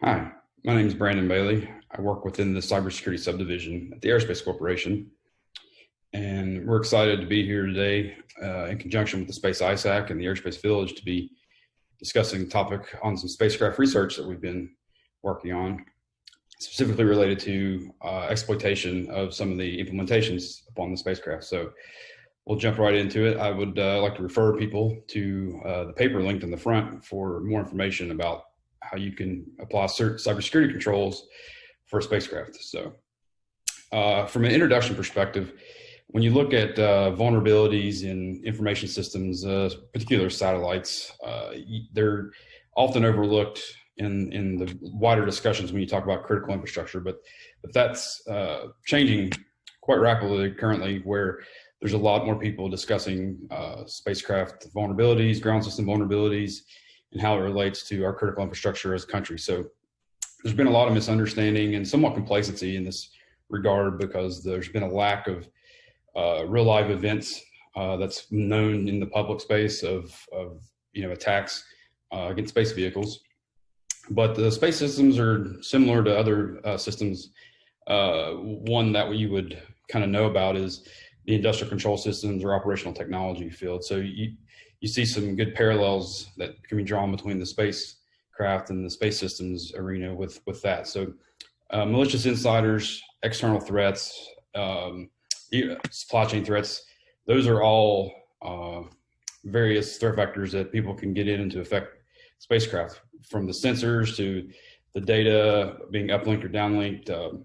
Hi, my name is Brandon Bailey. I work within the cybersecurity subdivision at the Aerospace Corporation. And we're excited to be here today uh, in conjunction with the Space ISAC and the Aerospace Village to be discussing a topic on some spacecraft research that we've been working on, specifically related to uh, exploitation of some of the implementations upon the spacecraft. So we'll jump right into it. I would uh, like to refer people to uh, the paper linked in the front for more information about how you can apply certain cybersecurity controls for a spacecraft. So uh, from an introduction perspective, when you look at uh, vulnerabilities in information systems, uh, particular satellites, uh, they're often overlooked in, in the wider discussions when you talk about critical infrastructure, but, but that's uh, changing quite rapidly currently where there's a lot more people discussing uh, spacecraft vulnerabilities, ground system vulnerabilities, and how it relates to our critical infrastructure as a country. So there's been a lot of misunderstanding and somewhat complacency in this regard because there's been a lack of uh, real live events uh, that's known in the public space of, of you know attacks uh, against space vehicles. But the space systems are similar to other uh, systems. Uh, one that we would kind of know about is the industrial control systems or operational technology field. So you, you see some good parallels that can be drawn between the spacecraft and the space systems arena with, with that. So uh, malicious insiders, external threats, um, supply chain threats, those are all uh, various threat vectors that people can get in to affect spacecraft from the sensors to the data being uplinked or downlinked. Um,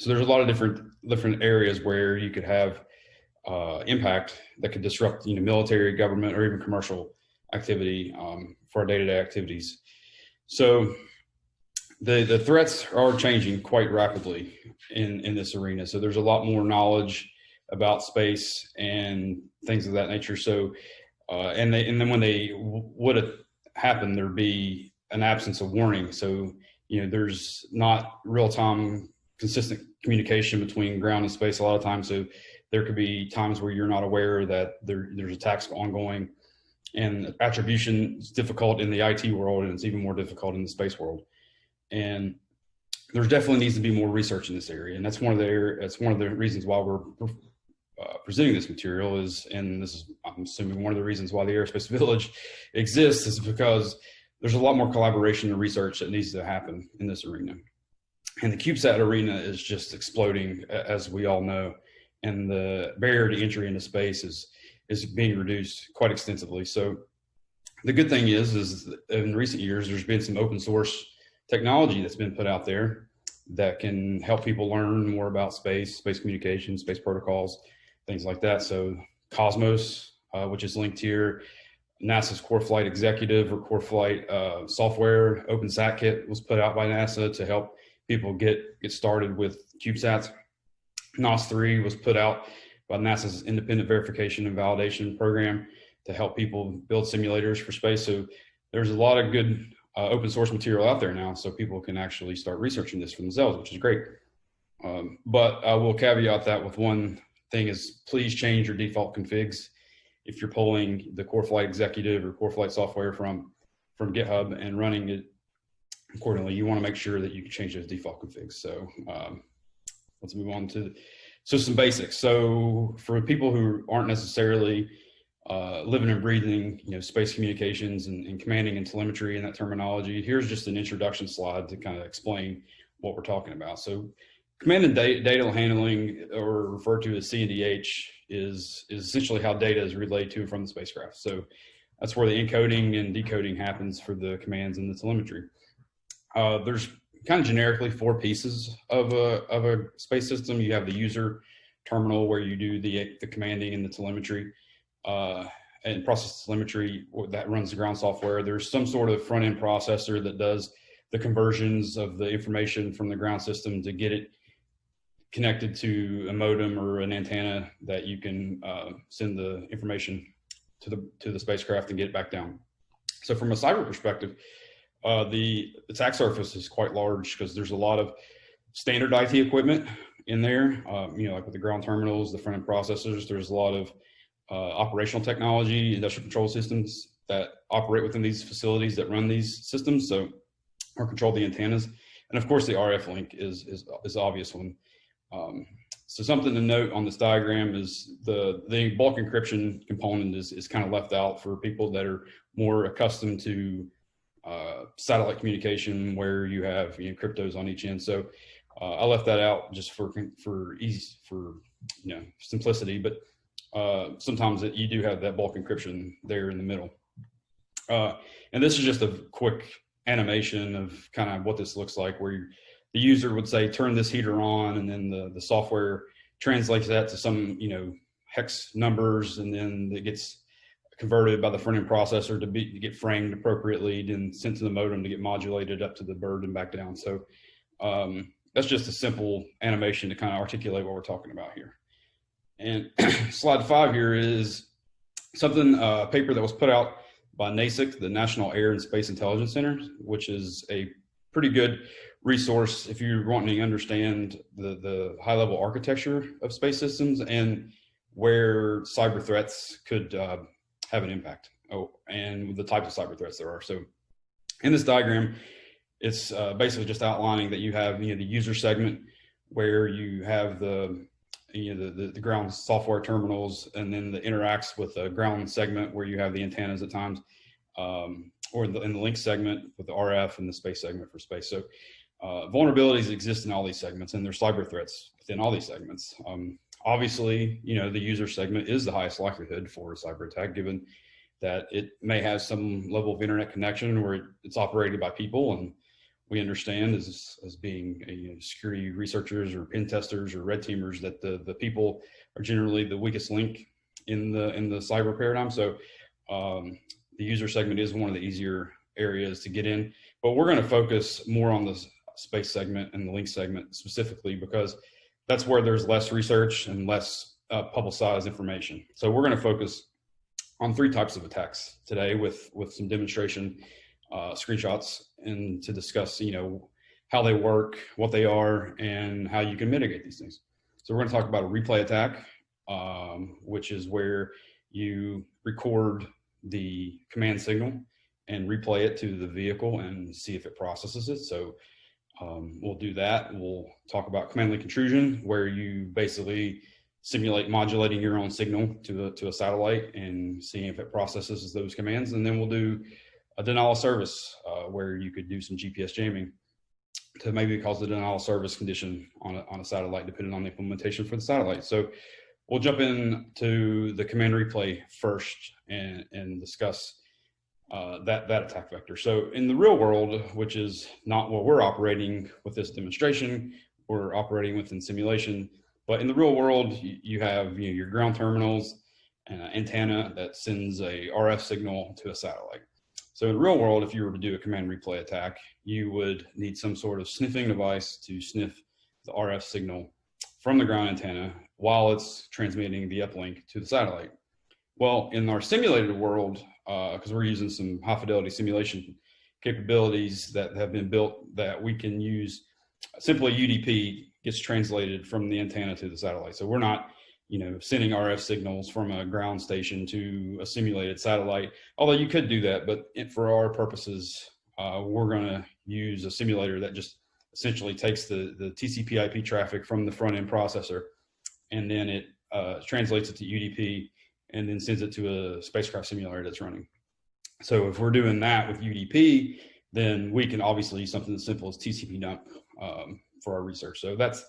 so there's a lot of different different areas where you could have uh, impact that could disrupt you know military, government, or even commercial activity um, for our day-to-day -day activities. So the the threats are changing quite rapidly in in this arena. So there's a lot more knowledge about space and things of that nature. So uh, and they and then when they would have happened, there'd be an absence of warning. So you know there's not real time consistent communication between ground and space a lot of times. So there could be times where you're not aware that there, there's attacks ongoing and attribution is difficult in the IT world and it's even more difficult in the space world. And there definitely needs to be more research in this area. And that's one of the, that's one of the reasons why we're uh, presenting this material is, and this is, I'm assuming one of the reasons why the Aerospace Village exists is because there's a lot more collaboration and research that needs to happen in this arena. And the CubeSat arena is just exploding, as we all know and the barrier to entry into space is is being reduced quite extensively. So the good thing is, is in recent years, there's been some open source technology that's been put out there that can help people learn more about space, space communication, space protocols, things like that. So Cosmos, uh, which is linked here, NASA's Core Flight Executive or Core Flight uh, software, OpenSatKit was put out by NASA to help people get, get started with CubeSats. NOS3 was put out by NASA's independent verification and validation program to help people build simulators for space. So there's a lot of good uh, open source material out there now, so people can actually start researching this for themselves, which is great. Um, but I will caveat that with one thing is please change your default configs. If you're pulling the Core Flight Executive or Core Flight software from, from GitHub and running it accordingly, you wanna make sure that you can change those default configs. So um, let's move on to so some basics. So for people who aren't necessarily uh, living and breathing, you know, space communications and, and, commanding and telemetry and that terminology, here's just an introduction slide to kind of explain what we're talking about. So command and data, data handling or referred to as CNDH is, is essentially how data is relayed to and from the spacecraft. So that's where the encoding and decoding happens for the commands and the telemetry. Uh, there's kind of generically four pieces of a, of a space system. You have the user terminal where you do the, the commanding and the telemetry uh, and process telemetry that runs the ground software. There's some sort of front end processor that does the conversions of the information from the ground system to get it connected to a modem or an antenna that you can uh, send the information to the to the spacecraft and get it back down. So from a cyber perspective, uh, the attack surface is quite large because there's a lot of standard IT equipment in there, um, you know, like with the ground terminals, the front end processors, there's a lot of uh, operational technology, industrial control systems that operate within these facilities that run these systems. So or control the antennas. And of course, the RF link is is is obvious one. Um, so something to note on this diagram is the the bulk encryption component is is kind of left out for people that are more accustomed to uh, satellite communication where you have you know, cryptos on each end. So uh, I left that out just for for ease for you know simplicity, but uh, sometimes it, you do have that bulk encryption there in the middle. Uh, and this is just a quick animation of kind of what this looks like, where you, the user would say, "Turn this heater on," and then the the software translates that to some you know hex numbers, and then it gets converted by the front end processor to be to get framed appropriately, then sent to the modem to get modulated up to the bird and back down. So um, that's just a simple animation to kind of articulate what we're talking about here. And slide five here is something, a uh, paper that was put out by NASIC, the National Air and Space Intelligence Center, which is a pretty good resource if you're wanting to understand the, the high level architecture of space systems and where cyber threats could uh, have an impact oh, and the types of cyber threats there are. So in this diagram, it's uh, basically just outlining that you have you know the user segment where you have the you know the, the, the ground software terminals and then the interacts with the ground segment where you have the antennas at times um, or in the, in the link segment with the RF and the space segment for space. So uh, vulnerabilities exist in all these segments and there's cyber threats within all these segments. Um, obviously, you know, the user segment is the highest likelihood for a cyber attack given that it may have some level of internet connection where it's operated by people and we understand as, as being you know, security researchers or pen testers or red teamers that the, the people are generally the weakest link in the in the cyber paradigm. So um, the user segment is one of the easier areas to get in, but we're going to focus more on the space segment and the link segment specifically because that's where there's less research and less uh, publicized information. So we're going to focus on three types of attacks today with with some demonstration uh, screenshots and to discuss, you know, how they work, what they are, and how you can mitigate these things. So we're going to talk about a replay attack, um, which is where you record the command signal and replay it to the vehicle and see if it processes it. So um, we'll do that. We'll talk about command link intrusion, where you basically simulate modulating your own signal to a, to a satellite and seeing if it processes those commands. And then we'll do a denial of service uh, where you could do some GPS jamming to maybe cause a denial of service condition on a, on a satellite, depending on the implementation for the satellite. So we'll jump into the command replay first and, and discuss uh, that, that attack vector. So in the real world, which is not what we're operating with this demonstration, we're operating within simulation, but in the real world, you, you have you know, your ground terminals and an antenna that sends a RF signal to a satellite. So in the real world, if you were to do a command replay attack, you would need some sort of sniffing device to sniff the RF signal from the ground antenna while it's transmitting the uplink to the satellite. Well, in our simulated world, because uh, we're using some high fidelity simulation capabilities that have been built that we can use, simply UDP gets translated from the antenna to the satellite. So we're not you know, sending RF signals from a ground station to a simulated satellite. Although you could do that, but for our purposes, uh, we're going to use a simulator that just essentially takes the, the TCP IP traffic from the front end processor and then it uh, translates it to UDP and then sends it to a spacecraft simulator that's running. So if we're doing that with UDP, then we can obviously use something as simple as TCP dump um, for our research. So that's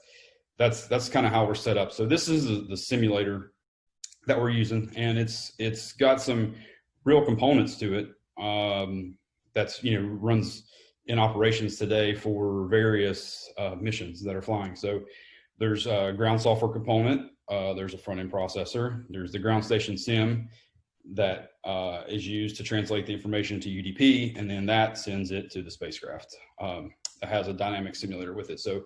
that's that's kind of how we're set up. So this is the, simulator that we're using, and it's it's got some real components to it. Um, that's you know runs in operations today for various uh, missions that are flying. So there's a ground software component. Uh, there's a front end processor. There's the ground station sim that uh, is used to translate the information to UDP, and then that sends it to the spacecraft. Um, it has a dynamic simulator with it. So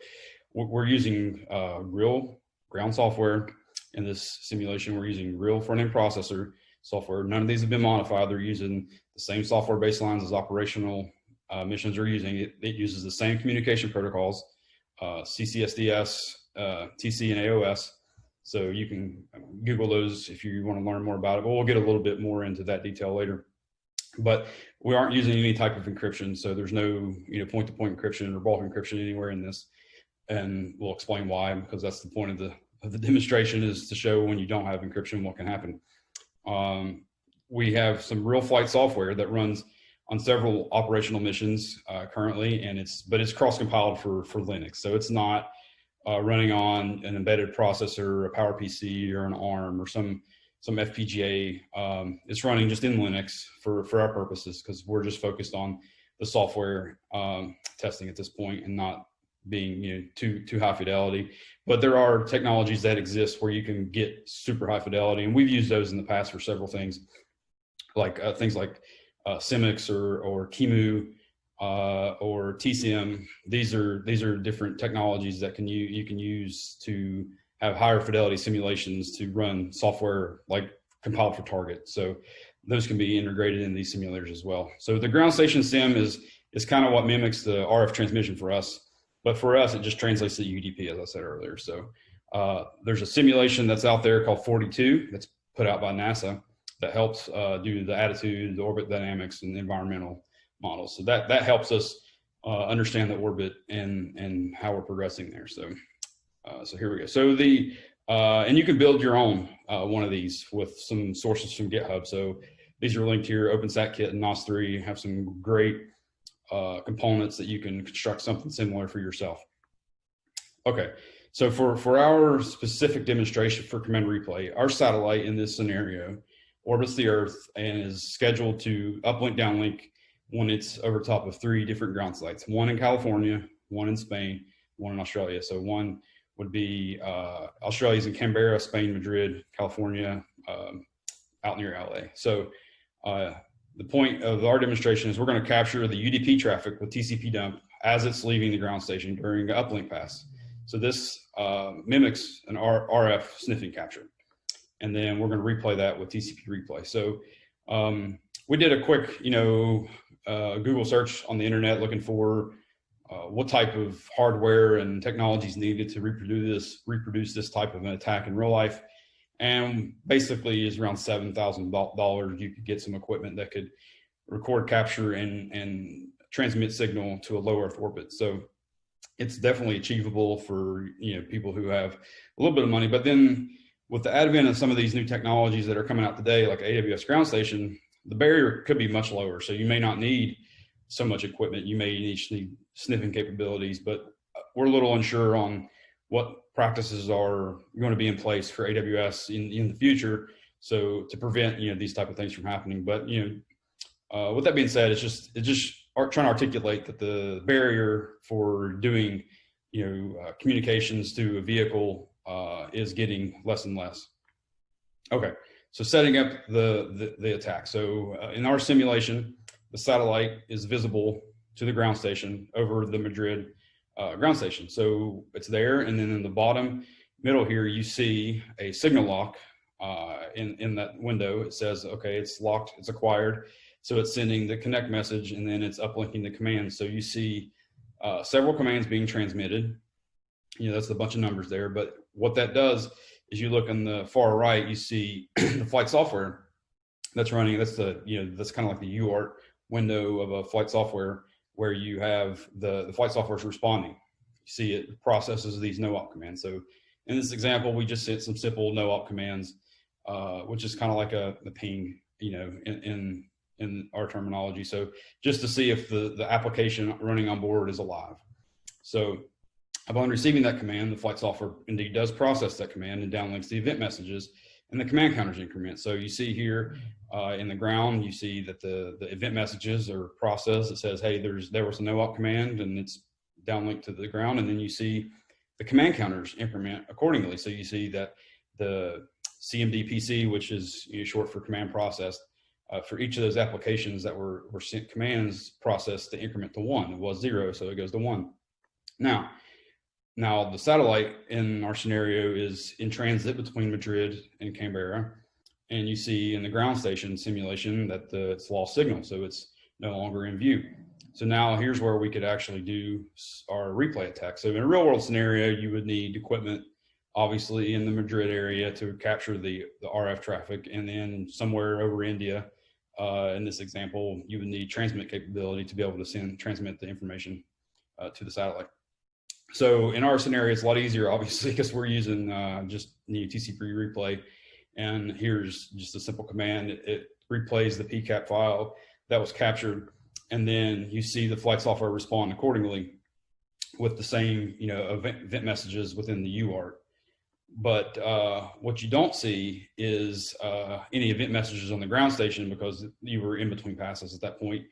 we're using uh, real ground software in this simulation. We're using real front-end processor software. None of these have been modified. They're using the same software baselines as operational uh, missions are using. It, it, uses the same communication protocols, uh, CCSDS, uh, TC, and AOS. So you can Google those if you want to learn more about it. But we'll get a little bit more into that detail later. but we aren't using any type of encryption. So there's no, you know, point to point encryption or bulk encryption anywhere in this. And we'll explain why, because that's the point of the, of the demonstration is to show when you don't have encryption, what can happen. Um, we have some real flight software that runs on several operational missions uh, currently, and it's, but it's cross compiled for, for Linux. So it's not uh, running on an embedded processor, a PowerPC or an ARM or some some FPGA. Um, it's running just in Linux for, for our purposes because we're just focused on the software um, testing at this point and not being you know too too high fidelity. But there are technologies that exist where you can get super high fidelity, and we've used those in the past for several things, like uh, things like uh, Symix or or QEMU uh, or TCM. These are these are different technologies that can you you can use to have higher fidelity simulations to run software like compiled for target. So those can be integrated in these simulators as well. So the ground station sim is, is kind of what mimics the RF transmission for us. But for us, it just translates to UDP, as I said earlier. So uh, there's a simulation that's out there called 42 that's put out by NASA that helps uh, do the attitude, the orbit dynamics, and environmental models. So that, that helps us uh, understand the orbit and, and how we're progressing there. So uh, so here we go. So the, uh, and you can build your own uh, one of these with some sources from GitHub. So these are linked here, OpenSatKit and NOS3 have some great uh, components that you can construct something similar for yourself. Okay, so for, for our specific demonstration for command replay, our satellite in this scenario orbits the Earth and is scheduled to uplink downlink when it's over top of three different ground sites, one in California, one in Spain, one in Australia. So one would be uh, Australia's in Canberra, Spain, Madrid, California, um, out near LA. So uh, the point of our demonstration is we're going to capture the UDP traffic with TCP dump as it's leaving the ground station during the uplink pass. So this uh, mimics an R RF sniffing capture. And then we're going to replay that with TCP replay. So um, we did a quick, you know, uh, Google search on the internet looking for uh, what type of hardware and technologies needed to reproduce this, reproduce this type of an attack in real life. And basically is around $7,000. You could get some equipment that could record, capture, and, and transmit signal to a low Earth orbit. So it's definitely achievable for you know people who have a little bit of money. But then with the advent of some of these new technologies that are coming out today, like AWS Ground Station, the barrier could be much lower. So you may not need so much equipment. You may need sniffing capabilities, but we're a little unsure on what practices are going to be in place for AWS in, in the future. So to prevent, you know, these type of things from happening. But, you know, uh, with that being said, it's just, it's just trying to articulate that the barrier for doing, you know, uh, communications to a vehicle uh, is getting less and less. Okay, so setting up the, the, the attack. So uh, in our simulation, the satellite is visible to the ground station over the Madrid uh, ground station. So it's there. And then in the bottom middle here, you see a signal lock uh, in, in that window. It says, okay, it's locked, it's acquired. So it's sending the connect message and then it's uplinking the commands. So you see uh, several commands being transmitted. You know, that's a bunch of numbers there. But what that does is you look on the far right, you see the flight software that's running. That's the, you know, that's kind of like the UART window of a flight software where you have the, the flight software is responding. You see it processes these no-op commands. So in this example, we just hit some simple no-op commands, uh, which is kind of like a, a ping, you know, in, in, in our terminology. So just to see if the, the application running on board is alive. So upon receiving that command, the flight software indeed does process that command and downlinks the event messages and the command counters increment. So you see here uh, in the ground, you see that the, the event messages are processed. It says, hey, there's there was a no-op command and it's downlinked to the ground. And then you see the command counters increment accordingly. So you see that the CMDPC, which is you know, short for command processed, uh, for each of those applications that were, were sent commands processed to increment to one. It was zero, so it goes to one. Now, now the satellite in our scenario is in transit between Madrid and Canberra and you see in the ground station simulation that the, it's lost signal, so it's no longer in view. So now here's where we could actually do our replay attack. So in a real world scenario, you would need equipment, obviously in the Madrid area to capture the, the RF traffic and then somewhere over India Uh, in this example, you would need transmit capability to be able to send transmit the information uh, to the satellite. So in our scenario, it's a lot easier, obviously, because we're using uh, just know, TCP replay. And here's just a simple command. It, it replays the PCAP file that was captured. And then you see the flight software respond accordingly with the same, you know, event, event messages within the UART. But uh, what you don't see is uh, any event messages on the ground station because you were in between passes at that point.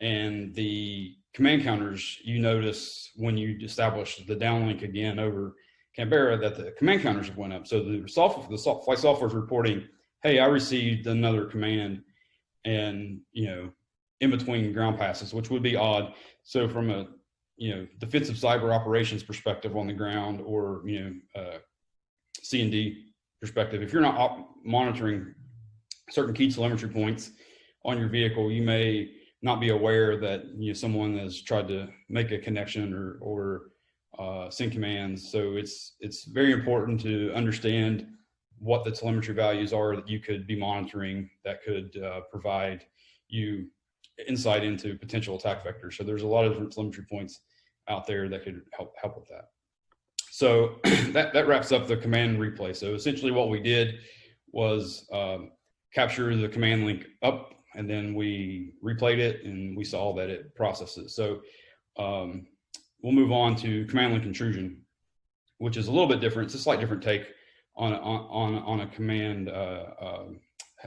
And the command counters, you notice when you establish the downlink again over Canberra that the command counters have went up. So the software, the flight software is reporting, hey, I received another command and, you know, in between ground passes, which would be odd. So from a, you know, defensive cyber operations perspective on the ground or, you know, uh, C&D perspective, if you're not monitoring certain key telemetry points on your vehicle, you may not be aware that you know someone has tried to make a connection or or uh, send commands. So it's it's very important to understand what the telemetry values are that you could be monitoring that could uh, provide you insight into potential attack vectors. So there's a lot of different telemetry points out there that could help help with that. So that, that wraps up the command replay. So essentially what we did was um, capture the command link up and then we replayed it and we saw that it processes. So um, we'll move on to command line intrusion, which is a little bit different. It's a slight different take on, on, on a command, uh, uh,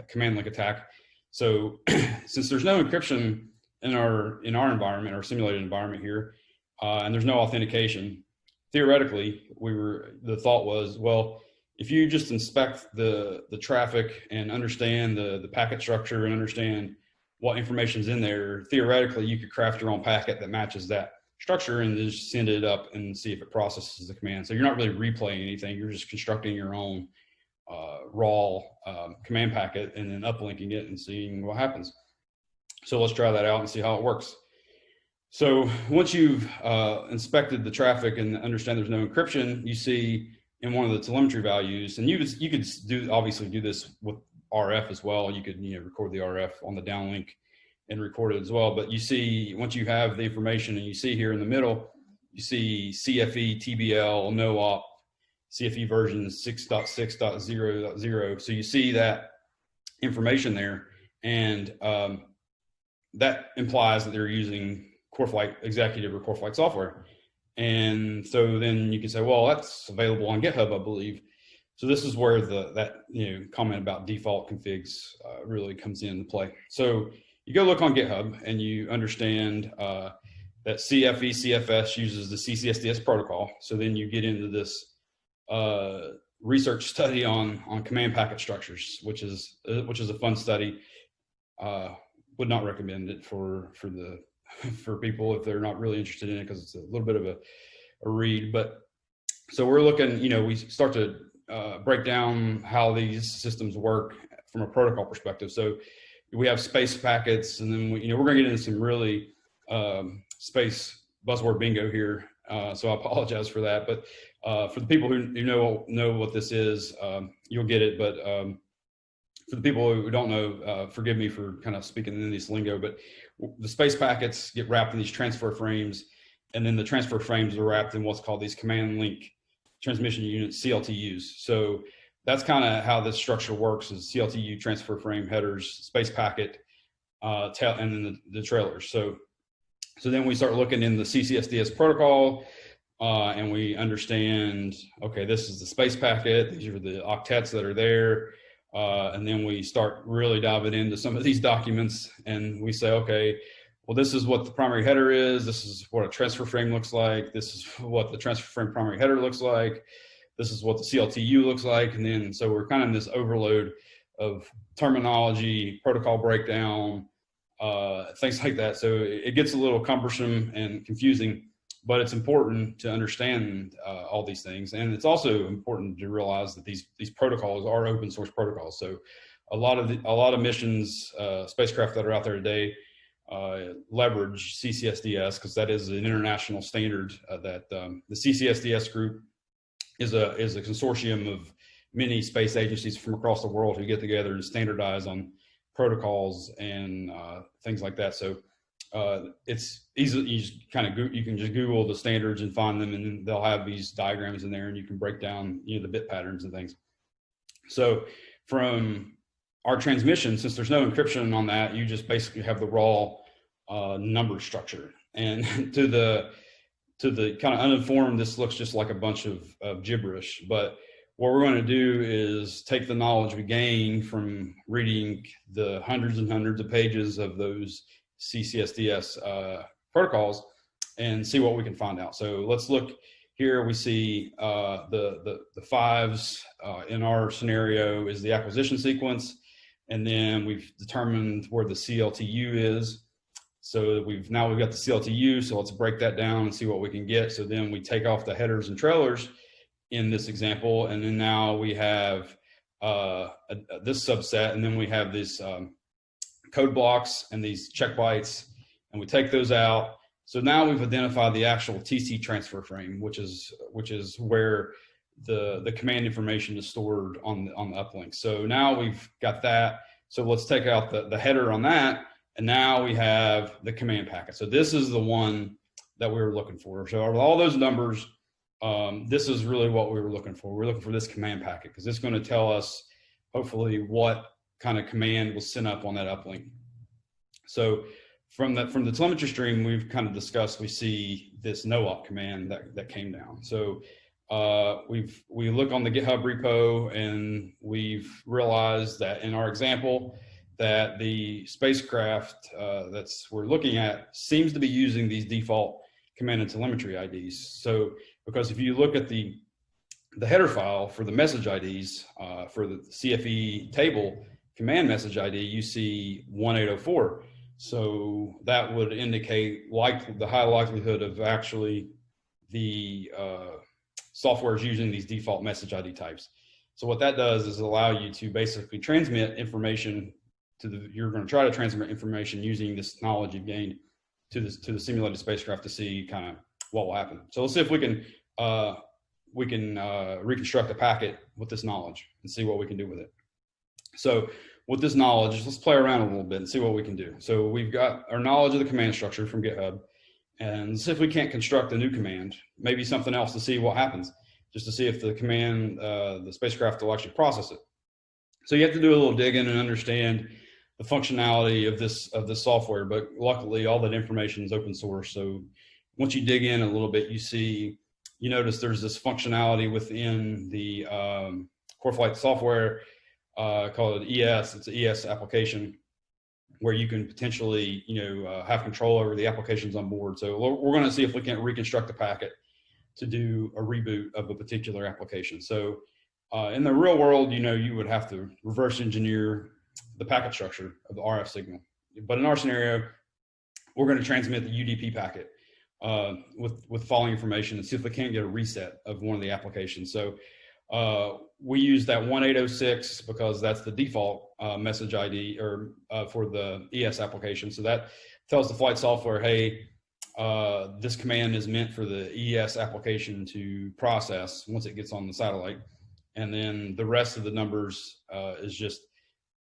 command link attack. So since there's no encryption in our, in our environment, our simulated environment here, uh, and there's no authentication, theoretically, we were, the thought was, well, if you just inspect the, the traffic and understand the, the packet structure and understand what information is in there, theoretically, you could craft your own packet that matches that structure and just send it up and see if it processes the command. So you're not really replaying anything. You're just constructing your own uh, raw um, command packet and then uplinking it and seeing what happens. So let's try that out and see how it works. So once you've uh, inspected the traffic and understand there's no encryption, you see in one of the telemetry values, and you could, you could do obviously do this with RF as well. You could you know record the RF on the downlink and record it as well. But you see once you have the information and you see here in the middle, you see CFE, TBL, NOOP, CFE version 6.6.0.0. So you see that information there, and um, that implies that they're using CoreFlight Executive or CoreFlight software. And so then you can say, well, that's available on GitHub, I believe. So this is where the that you know comment about default configs uh, really comes into play. So you go look on GitHub and you understand uh, that CFE CFS uses the CCSDS protocol. So then you get into this uh, research study on on command packet structures, which is uh, which is a fun study. Uh, would not recommend it for for the for people if they're not really interested in it because it's a little bit of a, a read. But so we're looking, you know, we start to uh, break down how these systems work from a protocol perspective. So we have space packets, and then we, you know we're going to get into some really um, space buzzword bingo here. Uh, so I apologize for that. But uh, for the people who, who, know know what this is, um, you'll get it. But um, for the people who don't know, uh, forgive me for kind of speaking in this lingo, but the space packets get wrapped in these transfer frames, and then the transfer frames are wrapped in what's called these command link transmission units, CLTUs. So that's kind of how this structure works is CLTU transfer frame headers, space packet, uh, tail, and then the, the trailers. So, so then we start looking in the CCSDS protocol, uh, and we understand, okay, this is the space packet. These are the octets that are there. Uh, and then we start really diving into some of these documents and we say, okay, well, this is what the primary header is. This is what a transfer frame looks like. This is what the transfer frame primary header looks like. This is what the CLTU looks like. And then, so we're kind of in this overload of terminology, protocol breakdown, uh, things like that. So it gets a little cumbersome and confusing but it's important to understand uh, all these things. And it's also important to realize that these, these protocols are open source protocols. So a lot of the, a lot of missions, uh, spacecraft that are out there today uh, leverage CCSDS because that is an international standard uh, that um, the CCSDS group is a, is a consortium of many space agencies from across the world who get together and standardize on protocols and uh, things like that. So uh, it's easy. You just kind of you can just Google the standards and find them, and they'll have these diagrams in there, and you can break down you know the bit patterns and things. So from our transmission, since there's no encryption on that, you just basically have the raw uh, number structure. And to the to the kind of uninformed, this looks just like a bunch of, of gibberish. But what we're going to do is take the knowledge we gain from reading the hundreds and hundreds of pages of those CCSDS uh, protocols and see what we can find out. So let's look here. We see uh, the, the, the fives uh, in our scenario is the acquisition sequence. And then we've determined where the CLTU is. So we've now we've got the CLTU. So let's break that down and see what we can get. So then we take off the headers and trailers in this example. And then now we have uh, a, a, this subset. And then we have this um, code blocks and these check bytes, and we take those out. So now we've identified the actual TC transfer frame, which is which is where the the command information is stored on the, on the uplink. So now we've got that. So let's take out the, the header on that, and now we have the command packet. So this is the one that we were looking for. So all those numbers, um, this is really what we were looking for. We're looking for this command packet because it's going to tell us hopefully what kind of command was sent up on that uplink. So from that from the telemetry stream we've kind of discussed, we see this no-op command that, that came down. So uh, we've we look on the GitHub repo and we've realized that in our example that the spacecraft uh, that's we're looking at seems to be using these default command and telemetry IDs. So because if you look at the the header file for the message IDs uh, for the CFE table, command message ID, you see 1804. So that would indicate like the high likelihood of actually the uh, software is using these default message ID types. So what that does is allow you to basically transmit information to the, you're going to try to transmit information using this knowledge you've gained to the, to the simulated spacecraft to see kind of what will happen. So let's see if we can, uh, we can uh, reconstruct a packet with this knowledge and see what we can do with it. So with this knowledge, let's play around a little bit and see what we can do. So we've got our knowledge of the command structure from GitHub and see if we can't construct a new command, maybe something else to see what happens, just to see if the command, uh, the spacecraft will actually process it. So you have to do a little digging and understand the functionality of this of this software, but luckily all that information is open source. So once you dig in a little bit, you see, you notice there's this functionality within the um, CoreFlight software uh, called ES. It's an ES application where you can potentially, you know, uh, have control over the applications on board. So we're going to see if we can reconstruct the packet to do a reboot of a particular application. So uh, in the real world, you know, you would have to reverse engineer the packet structure of the RF signal. But in our scenario, we're going to transmit the UDP packet uh, with with following information and see if we can't get a reset of one of the applications. So uh, we use that 1806 because that's the default uh, message ID or uh, for the ES application. So that tells the flight software, hey, uh, this command is meant for the ES application to process once it gets on the satellite. And then the rest of the numbers uh, is just,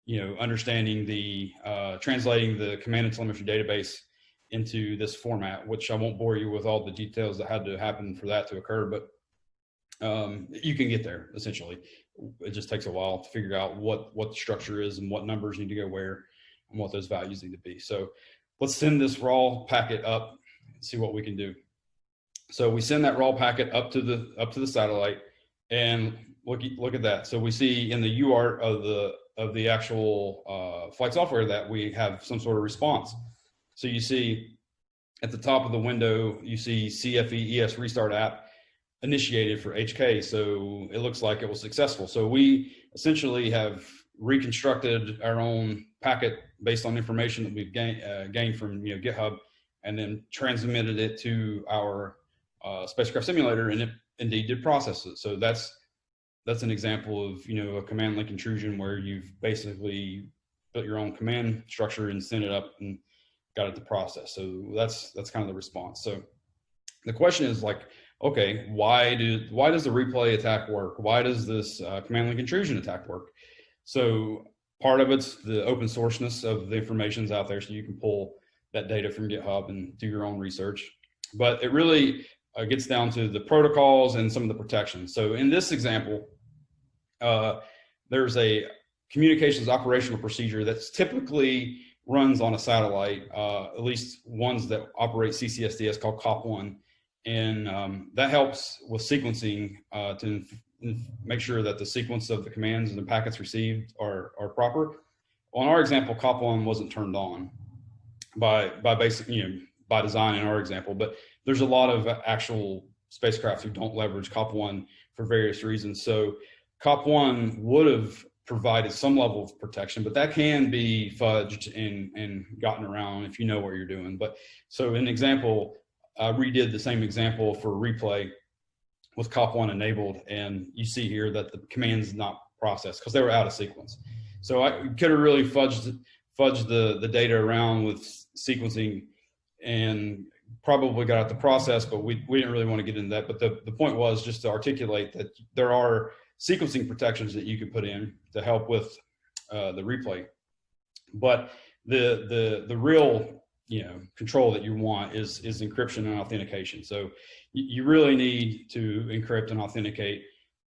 you know, understanding the, translating the command and telemetry database into this format, which I won't bore you with all the details that had to happen for that to occur, but um, you can get there essentially. It just takes a while to figure out what, what the structure is and what numbers need to go where and what those values need to be. So let's send this raw packet up and see what we can do. So we send that raw packet up to the, up to the satellite and look, look at that. So we see in the UART of the, of the actual uh, flight software that we have some sort of response. So you see at the top of the window, you see CFE ES restart app initiated for HK. So it looks like it was successful. So we essentially have reconstructed our own packet based on information that we've gain, uh, gained from you know, GitHub and then transmitted it to our uh, spacecraft simulator and it indeed did process it. So that's that's an example of you know a command link intrusion where you've basically built your own command structure and sent it up and got it to process. So that's that's kind of the response. So the question is like, okay, why do why does the replay attack work? Why does this uh, command link intrusion attack work? So part of it's the open sourceness of the information's out there, so you can pull that data from GitHub and do your own research. But it really uh, gets down to the protocols and some of the protections. So in this example, uh, there's a communications operational procedure that's typically runs on a satellite, uh, at least ones that operate CCSDS called COP1. And um, that helps with sequencing uh, to make sure that the sequence of the commands and the packets received are, are proper. On our example, COP1 wasn't turned on by, by basic, you know, by design in our example, but there's a lot of actual spacecraft who don't leverage COP1 for various reasons. So COP1 would have provided some level of protection, but that can be fudged and, and gotten around if you know what you're doing. But so an example, I redid the same example for replay with COP1 enabled, and you see here that the command's not processed because they were out of sequence. So I could have really fudged, fudged the, the data around with sequencing and probably got out the process, but we, we didn't really want to get into that. But the, the point was just to articulate that there are sequencing protections that you can put in to help with uh, the replay. But the, the, the real you know, control that you want is, is encryption and authentication. So you really need to encrypt and authenticate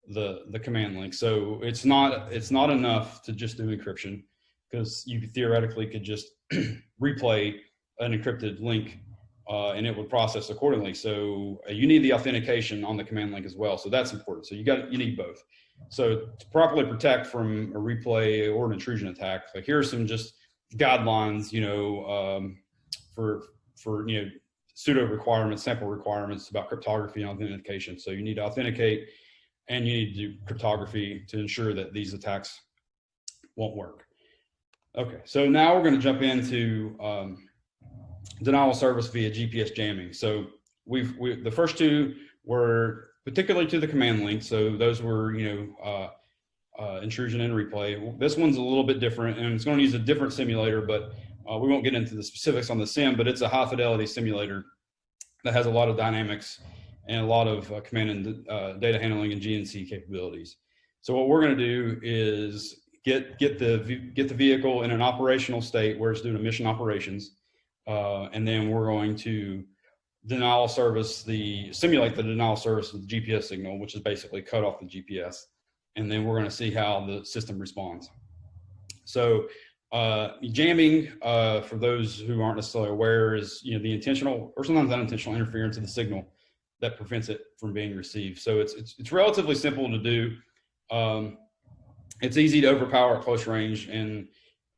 the, the command link. So it's not, it's not enough to just do encryption because you theoretically could just replay an encrypted link uh, and it would process accordingly. So uh, you need the authentication on the command link as well. So that's important. So you got, you need both. So to properly protect from a replay or an intrusion attack, like here are some just guidelines, you know, um, for, for, you know, pseudo requirements, sample requirements about cryptography and authentication. So you need to authenticate and you need to do cryptography to ensure that these attacks won't work. Okay, so now we're going to jump into um, denial of service via GPS jamming. So we've we, the first two were particularly to the command link. So those were you know uh, uh, intrusion and replay. This one's a little bit different, and it's going to use a different simulator, but uh, we won't get into the specifics on the sim. But it's a high fidelity simulator that has a lot of dynamics and a lot of uh, command and uh, data handling and GNC capabilities. So what we're going to do is get get the get the vehicle in an operational state where it's doing mission operations uh, and then we're going to denial service the simulate the denial service of the GPS signal, which is basically cut off the GPS. And then we're going to see how the system responds. So uh, jamming, uh, for those who aren't necessarily aware, is you know the intentional or sometimes unintentional interference of the signal that prevents it from being received. So it's it's, it's relatively simple to do. Um, it's easy to overpower at close range, and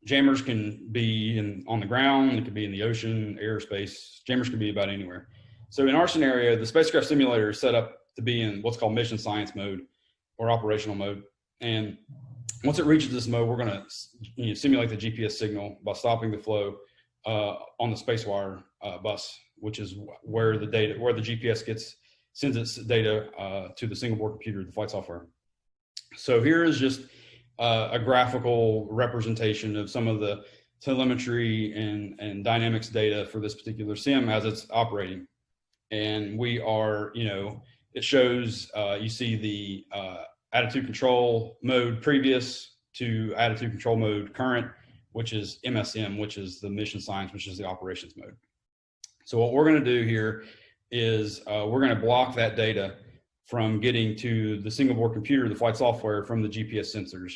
jammers can be in on the ground, it could be in the ocean, airspace. Jammers can be about anywhere. So in our scenario, the spacecraft simulator is set up to be in what's called mission science mode or operational mode. And once it reaches this mode, we're going to you know, simulate the GPS signal by stopping the flow uh, on the SpaceWire uh, bus, which is where the data, where the GPS gets sends its data uh, to the single board computer, the flight software. So here is just uh, a graphical representation of some of the telemetry and, and dynamics data for this particular sim as it's operating. And we are, you know, it shows, uh, you see the uh, attitude control mode previous to attitude control mode current, which is MSM, which is the mission science, which is the operations mode. So what we're going to do here is uh, we're going to block that data from getting to the single board computer, the flight software from the GPS sensors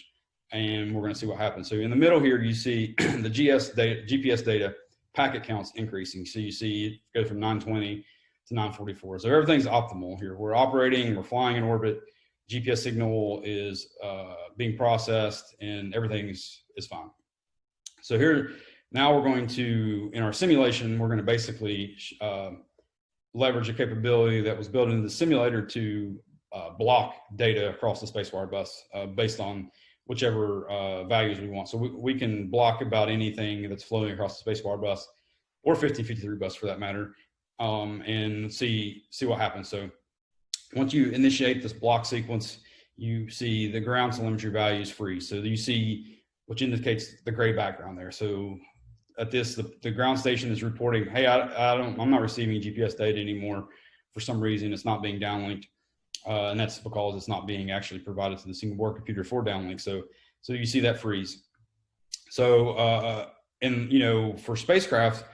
and we're going to see what happens. So in the middle here, you see the GS data, GPS data packet counts increasing. So you see it go from 920 to 944. So everything's optimal here. We're operating, we're flying in orbit. GPS signal is uh, being processed and everything is, fine. So here, now we're going to, in our simulation, we're going to basically uh, leverage a capability that was built into the simulator to uh, block data across the SpaceWire bus uh, based on whichever uh, values we want. So we, we can block about anything that's flowing across the SpaceWire bus or 1553 bus for that matter um, and see, see what happens. So once you initiate this block sequence, you see the ground telemetry values freeze. So you see, which indicates the gray background there. So at this, the, the ground station is reporting, hey, I, I don't, I'm not receiving GPS data anymore. For some reason, it's not being downlinked. Uh, and that's because it's not being actually provided to the single board computer for downlink. So, so you see that freeze. So, uh, and you know, for spacecraft,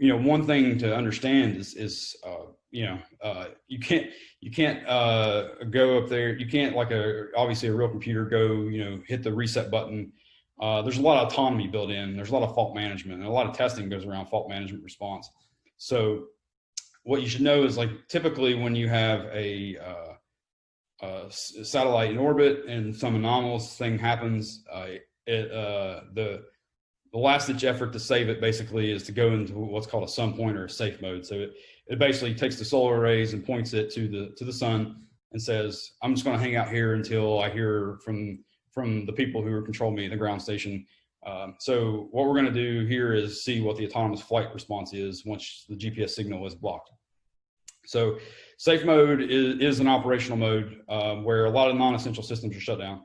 you know, one thing to understand is, is uh, you know, uh, you can't you can't uh, go up there. You can't like a obviously a real computer go you know hit the reset button. Uh, there's a lot of autonomy built in. There's a lot of fault management and a lot of testing goes around fault management response. So what you should know is like typically when you have a, uh, a satellite in orbit and some anomalous thing happens, uh, it, uh, the the last ditch effort to save it basically is to go into what's called a sun pointer safe mode. So it, it basically takes the solar arrays and points it to the to the sun and says, I'm just going to hang out here until I hear from from the people who control me, at the ground station. Um, so what we're going to do here is see what the autonomous flight response is once the GPS signal is blocked. So safe mode is, is an operational mode um, where a lot of non-essential systems are shut down.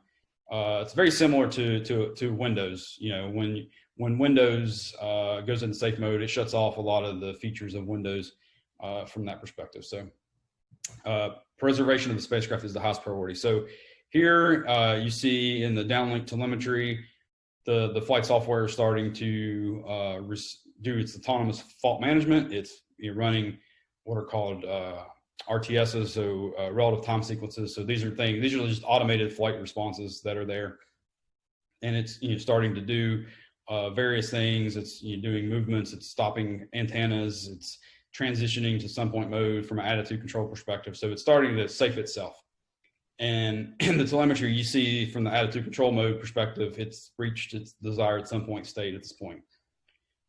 Uh, it's very similar to, to, to Windows. You know, when, when Windows uh, goes into safe mode, it shuts off a lot of the features of Windows uh, from that perspective. So uh, preservation of the spacecraft is the highest priority. So here uh, you see in the downlink telemetry, the, the flight software is starting to uh, do its autonomous fault management. It's running what are called uh, RTSs, so relative time sequences. So these are things, these are just automated flight responses that are there. And it's you know, starting to do uh, various things. It's you doing movements, it's stopping antennas, it's transitioning to sun point mode from an attitude control perspective. So it's starting to safe itself. And in the telemetry, you see from the attitude control mode perspective, it's reached its desired sun point state at this point.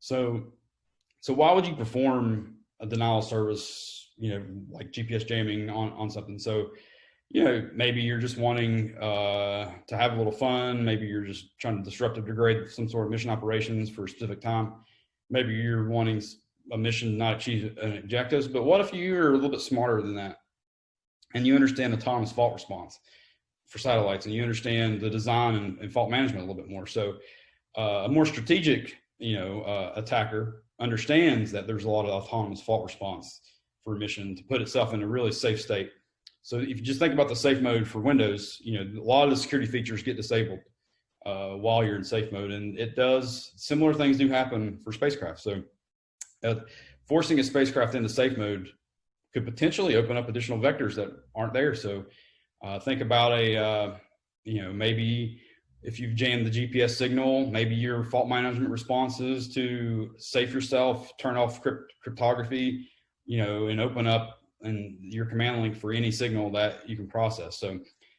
So, so why would you perform a denial service, you know, like GPS jamming on, on something? So, you know, maybe you're just wanting uh, to have a little fun. Maybe you're just trying to disrupt or degrade some sort of mission operations for a specific time. Maybe you're wanting a mission not achieve an objectives. But what if you're a little bit smarter than that? and you understand autonomous fault response for satellites and you understand the design and, and fault management a little bit more. So uh, a more strategic, you know, uh, attacker understands that there's a lot of autonomous fault response for a mission to put itself in a really safe state. So if you just think about the safe mode for Windows, you know, a lot of the security features get disabled uh, while you're in safe mode. And it does, similar things do happen for spacecraft. So uh, forcing a spacecraft into safe mode could potentially open up additional vectors that aren't there. So uh, think about a, uh, you know, maybe if you've jammed the GPS signal, maybe your fault management responses to safe yourself, turn off crypt cryptography, you know, and open up and your command link for any signal that you can process. So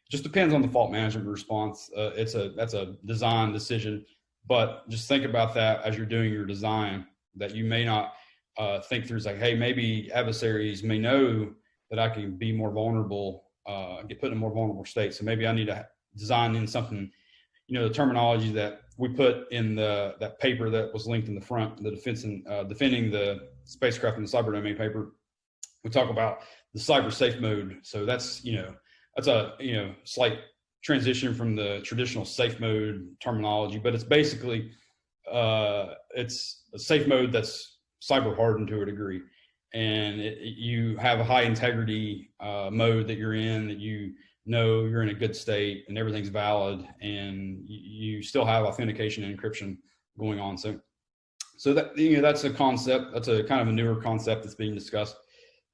just depends on the fault management response. Uh, it's a, that's a design decision, but just think about that as you're doing your design that you may not uh, think through is like, hey, maybe adversaries may know that I can be more vulnerable, uh, get put in a more vulnerable state. So maybe I need to design in something, you know, the terminology that we put in the that paper that was linked in the front, the defense and uh, defending the spacecraft in the cyber domain paper. We talk about the cyber safe mode. So that's you know that's a you know slight transition from the traditional safe mode terminology, but it's basically uh, it's a safe mode that's cyber hardened to a degree. And it, you have a high integrity uh, mode that you're in that you know you're in a good state and everything's valid and you still have authentication and encryption going on. So so that you know that's a concept that's a kind of a newer concept that's being discussed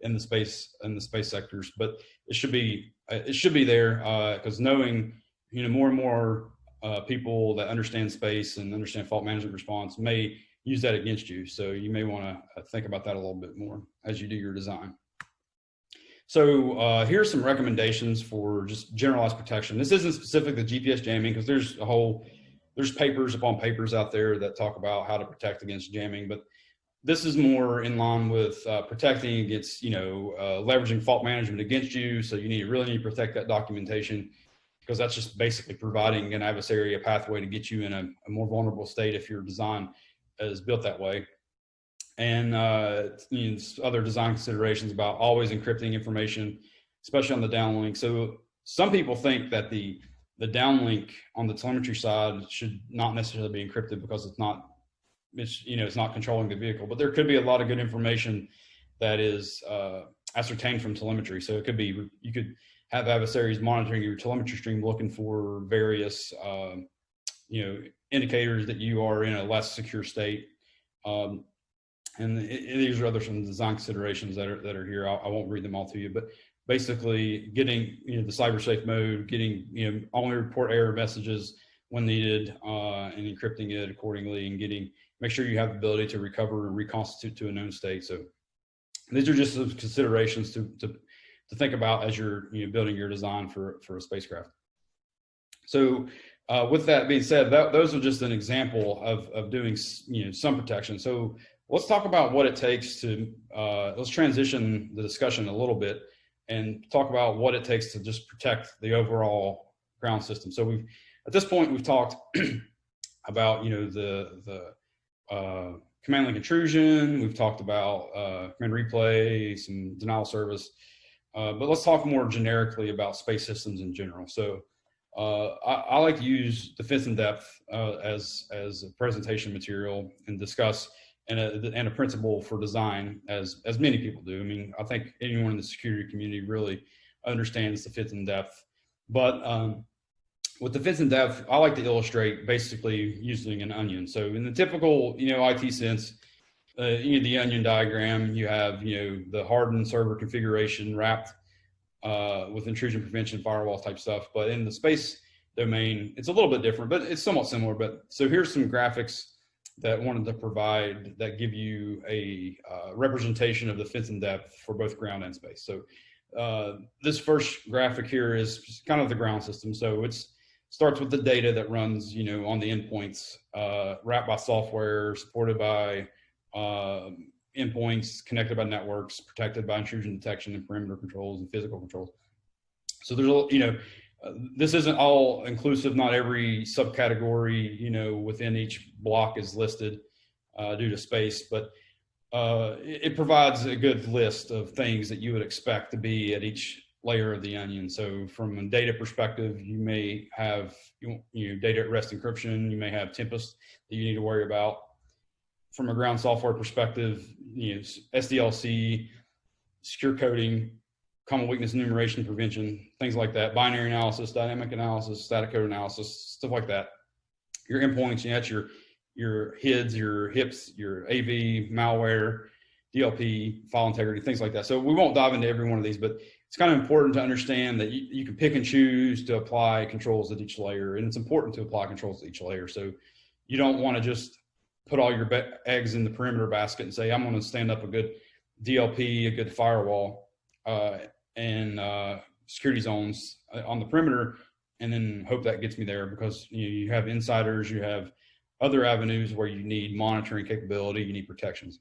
in the space in the space sectors but it should be it should be there because uh, knowing you know more and more uh, people that understand space and understand fault management response may use that against you. So you may want to uh, think about that a little bit more as you do your design. So uh, here's some recommendations for just generalized protection. This isn't specific to GPS jamming because there's a whole, there's papers upon papers out there that talk about how to protect against jamming, but this is more in line with uh, protecting against, you know, uh, leveraging fault management against you. So you need really need to protect that documentation because that's just basically providing an adversary a pathway to get you in a, a more vulnerable state if your design is built that way. And uh, you know, other design considerations about always encrypting information, especially on the downlink. So some people think that the the downlink on the telemetry side should not necessarily be encrypted because it's not it's you know it's not controlling the vehicle but there could be a lot of good information that is uh, ascertained from telemetry so it could be you could have adversaries monitoring your telemetry stream looking for various uh, you know indicators that you are in a less secure state. Um, and it, it, these are other some design considerations that are that are here. I, I, won't read them all to you, but basically getting you know the cyber safe mode, getting you know only report error messages when needed, uh, and encrypting it accordingly, and getting make sure you have the ability to recover and reconstitute to a known state. So these are just some considerations to to to think about as you're you know building your design for for a spacecraft. So uh, with that being said, that, those are just an example of, of doing you know some protection. So let's talk about what it takes to uh, let's transition the discussion a little bit and talk about what it takes to just protect the overall ground system. So we've at this point we've talked about you know the the uh, command link intrusion. We've talked about uh, command replay, some denial service, uh, but let's talk more generically about space systems in general. So uh, I, I, like to use the defense in depth uh, as as a presentation material and discuss and a, and a principle for design as as many people do. I mean, I think anyone in the security community really understands defense in depth, but um, with defense in depth, I like to illustrate basically using an onion. So in the typical you know IT sense. Uh, you know, the onion diagram, you have, you know, the hardened server configuration wrapped uh, with intrusion prevention, firewall type stuff. But in the space domain, it's a little bit different, but it's somewhat similar. But so here's some graphics that wanted to provide that give you a uh, representation of defense in depth for both ground and space. So uh, this first graphic here is kind of the ground system. So it's starts with the data that runs, you know, on the endpoints, uh, wrapped by software, supported by um, endpoints connected by networks, protected by intrusion detection and perimeter controls and physical controls. So there's a, you know, uh, this isn't all inclusive. Not every subcategory, you know, within each block is listed uh, due to space, but uh, it, it, provides a good list of things that you would expect to be at each layer of the onion. So from a data perspective, you may have you know, data at rest encryption. You may have Tempest that you need to worry about from a ground software perspective, you know, SDLC, secure coding, common weakness enumeration prevention, things like that, binary analysis, dynamic analysis, static code analysis, stuff like that. Your endpoints, you know, your your HIDs, your HIPs, your AV, malware, DLP, file integrity, things like that. So we won't dive into every one of these, but it's kind of important to understand that you, you can pick and choose to apply controls at each layer, and it's important to apply controls at each layer. So you don't want to just put all your eggs in the perimeter basket and say, I'm going to stand up a good DLP, a good firewall, uh, and uh, security zones uh, on the perimeter, and then hope that gets me there because you, know, you have insiders, you have other avenues where you need monitoring capability, you need protections.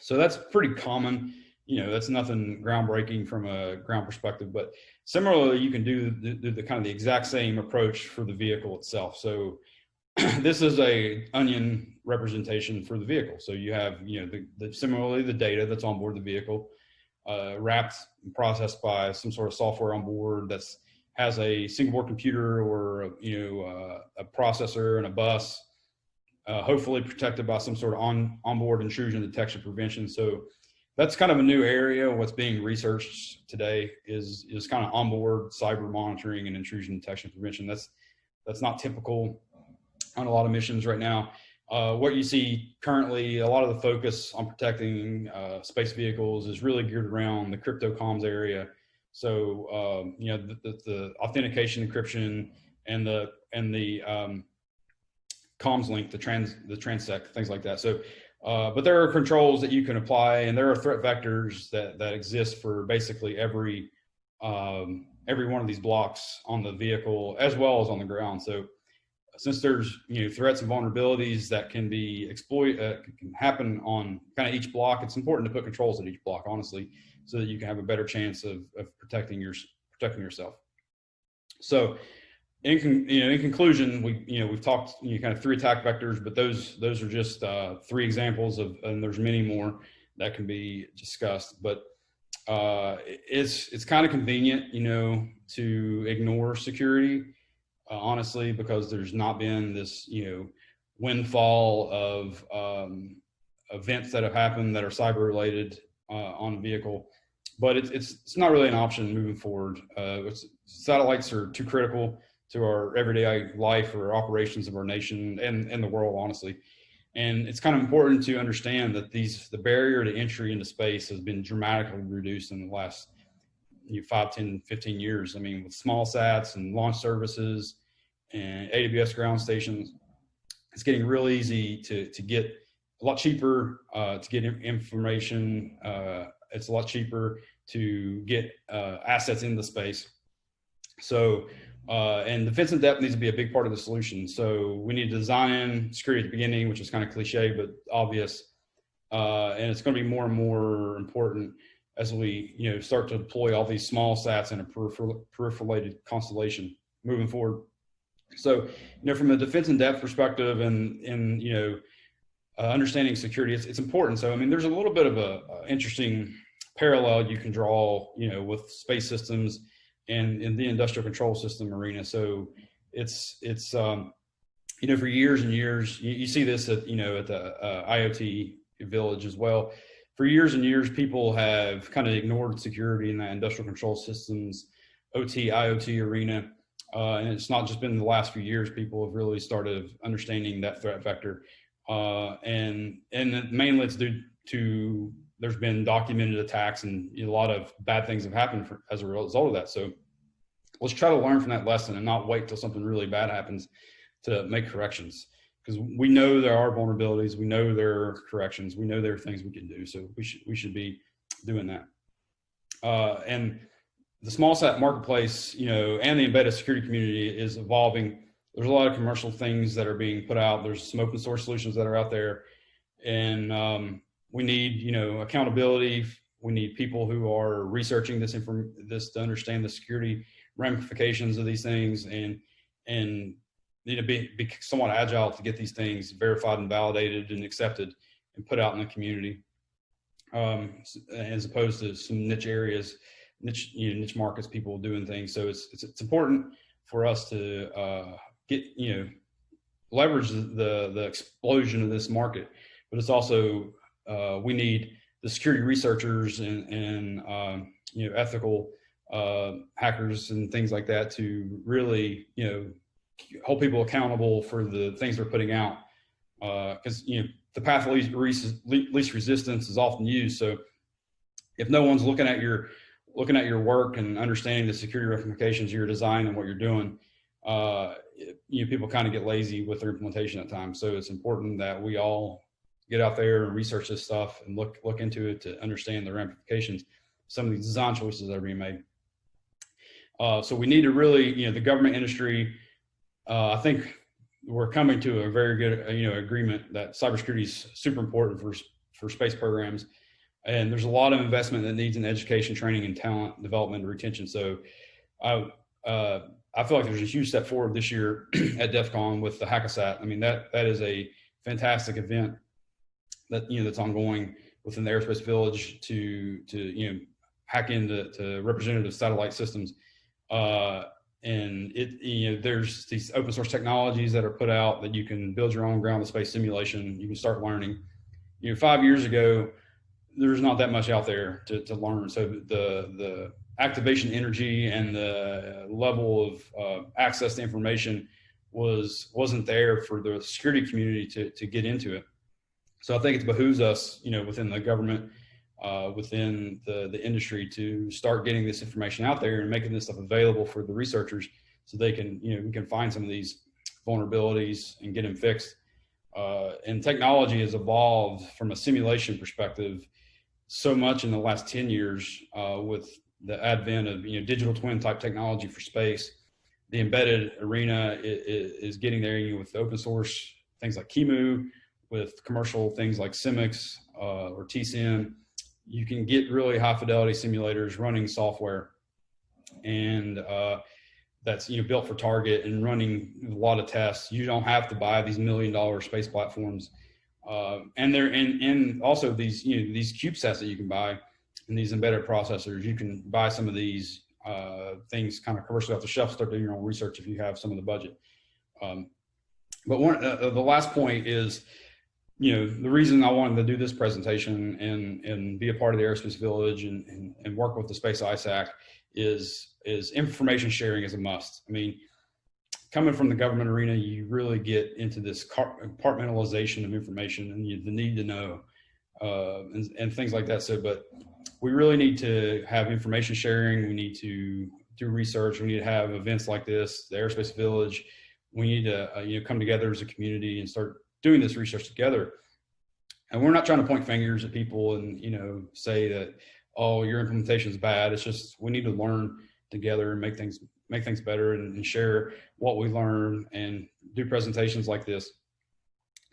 So that's pretty common. You know, that's nothing groundbreaking from a ground perspective, but similarly, you can do the, the, the kind of the exact same approach for the vehicle itself. So this is a onion representation for the vehicle. So you have, you know, the, the similarly the data that's on board the vehicle, uh, wrapped and processed by some sort of software on board that's has a single board computer or you know uh, a processor and a bus, uh, hopefully protected by some sort of on onboard intrusion detection prevention. So that's kind of a new area. What's being researched today is is kind of onboard cyber monitoring and intrusion detection prevention. That's that's not typical on a lot of missions right now. Uh, what you see currently, a lot of the focus on protecting uh, space vehicles is really geared around the crypto comms area. So um, you know the, the, the, authentication, encryption, and the and the um, comms link, the trans the TRANSEC, things like that. So, uh, but there are controls that you can apply, and there are threat vectors that that exist for basically every um, every one of these blocks on the vehicle as well as on the ground. So since there's you know threats and vulnerabilities that can be exploit uh, can happen on kind of each block, it's important to put controls at each block, honestly, so that you can have a better chance of, of protecting your protecting yourself. So, in con, you know, in conclusion, we you know we've talked you know, kind of three attack vectors, but those those are just uh, three examples of, and there's many more that can be discussed. But uh, it's it's kind of convenient, you know, to ignore security uh, honestly, because there's not been this, you know, windfall of um, events that have happened that are cyber related uh, on a vehicle. But it's, it's, it's not really an option moving forward. Uh, satellites are too critical to our everyday life or operations of our nation and, and the world, honestly. And it's kind of important to understand that these the barrier to entry into space has been dramatically reduced in the last you know, 5, 10, 15 years. I mean, with small sats and launch services and AWS ground stations, it's getting real easy to, to get a lot cheaper uh, to get information. Uh, it's a lot cheaper to get uh, assets in the space. So, uh, and defense in depth needs to be a big part of the solution. So we need to design security at the beginning, which is kind of cliche, but obvious. Uh, and it's going to be more and more important as we, you know, start to deploy all these small sats in a peripheral, peripheralated constellation moving forward. So, you know, from a defense in depth perspective and, and, you know, uh, understanding security, it's, it's important. So, I mean, there's a little bit of a, a interesting parallel you can draw, you know, with space systems and in the industrial control system arena. So it's, it's, um, you know, for years and years, you, you see this at, you know, at the uh, IoT village as well. For years and years, people have kind of ignored security in that industrial control systems, OT, IoT arena. Uh, and it's not just been the last few years, people have really started understanding that threat vector. Uh, and, and mainly it's due to there's been documented attacks and a lot of bad things have happened for, as a result of that. So let's try to learn from that lesson and not wait till something really bad happens to make corrections because we know there are vulnerabilities. We know there are corrections. We know there are things we can do. So we should, we should be doing that. Uh, and the small sat marketplace, you know, and the embedded security community is evolving. There's a lot of commercial things that are being put out. There's some open source solutions that are out there. And um, we need, you know, accountability. We need people who are researching this inform this to understand the security ramifications of these things and and need to be, be somewhat agile to get these things verified and validated and accepted and put out in the community um, as opposed to some niche areas niche you know, niche markets people doing things so it's it's, it's important for us to uh, get you know leverage the the explosion of this market but it's also uh, we need the security researchers and, and um, you know, ethical uh, hackers and things like that to really, you know, hold people accountable for the things they're putting out. Because, uh, you know, the path of least, least resistance is often used. So if no one's looking at your looking at your work and understanding the security ramifications of your design and what you're doing, uh, you know, people kind of get lazy with their implementation at times. So it's important that we all get out there and research this stuff and look look into it to understand the ramifications some of these design choices that are being made. Uh, so we need to really, you know, the government industry, uh, I think we're coming to a very good, uh, you know, agreement that cybersecurity is super important for, for space programs. And there's a lot of investment that needs in education, training, and talent development and retention. So I, uh, I feel like there's a huge step forward this year at DEF CON with the Hack-A-Sat. I mean, that, that is a fantastic event that you know that's ongoing within the aerospace village to to you know hack into to representative satellite systems. Uh, and it you know there's these open source technologies that are put out that you can build your own ground to space simulation. You can start learning. You know, five years ago, there's not that much out there to, to learn. So the the activation energy and the level of uh, access to information was wasn't there for the security community to to get into it. So I think it behooves us, you know, within the government, uh, within the, the industry to start getting this information out there and making this stuff available for the researchers so they can, you know, we can find some of these vulnerabilities and get them fixed. Uh, and technology has evolved from a simulation perspective so much in the last 10 years uh, with the advent of, you know, digital twin type technology for space. The embedded arena is, is getting there you know, with open source things like QEMU, with commercial things like Simics uh, or TCM, you can get really high fidelity simulators running software. And uh, that's you know built for target and running a lot of tests. You don't have to buy these million dollar space platforms. Uh, and there and, and also these you know these CubeSats that you can buy and these embedded processors. You can buy some of these uh, things kind of commercially off the shelf. Start doing your own research if you have some of the budget. Um, but one uh, the last point is you know, the reason I wanted to do this presentation and, and be a part of the Aerospace Village and, and, and work with the Space ISAC is, is information sharing is a must. I mean, coming from the government arena, you really get into this compartmentalization of information and you, the need to know uh, and, and things like that. So, but we really need to have information sharing. We need to do research. We need to have events like this, the Aerospace Village. We need to uh, you know come together as a community and start doing this research together. And we're not trying to point fingers at people and you know say that oh your implementation is bad. It's just we need to learn together and make things make things better and, and share what we learn and do presentations like this.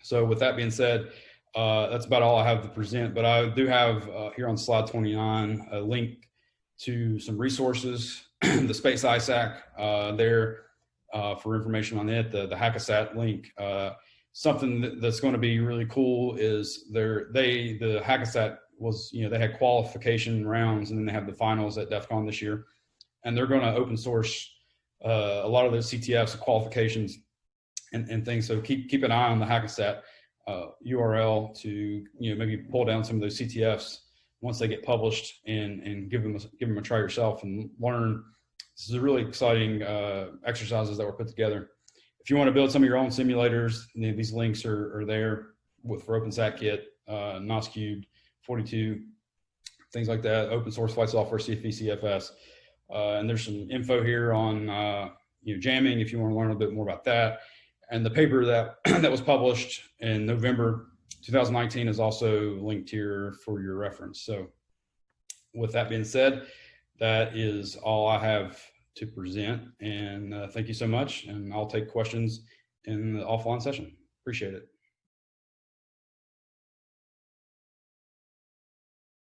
So with that being said, uh, that's about all I have to present, but I do have uh, here on slide 29 a link to some resources, the Space ISAC uh, there uh, for information on it, the, the Hack-A-Sat link. Something that, that's going to be really cool is there they the Hack-A-Sat was you know they had qualification rounds and then they have the finals at DEF CON this year, and they're going to open source uh, a lot of those CTFs qualifications and, and things. So keep keep an eye on the Hack-A-Sat uh, URL to you know maybe pull down some of those CTFs once they get published and and give them a, give them a try yourself and learn. This is a really exciting uh, exercises that were put together. If you want to build some of your own simulators, these links are, are there with for OpenSatKit, uh, NOS3, 42, things like that. Open source flight software, CFE, CFS, uh, and there's some info here on uh, you know jamming if you want to learn a bit more about that. And the paper that that was published in November 2019 is also linked here for your reference. So with that being said, that is all I have to present. And uh, thank you so much. And I'll take questions in the offline session. Appreciate it.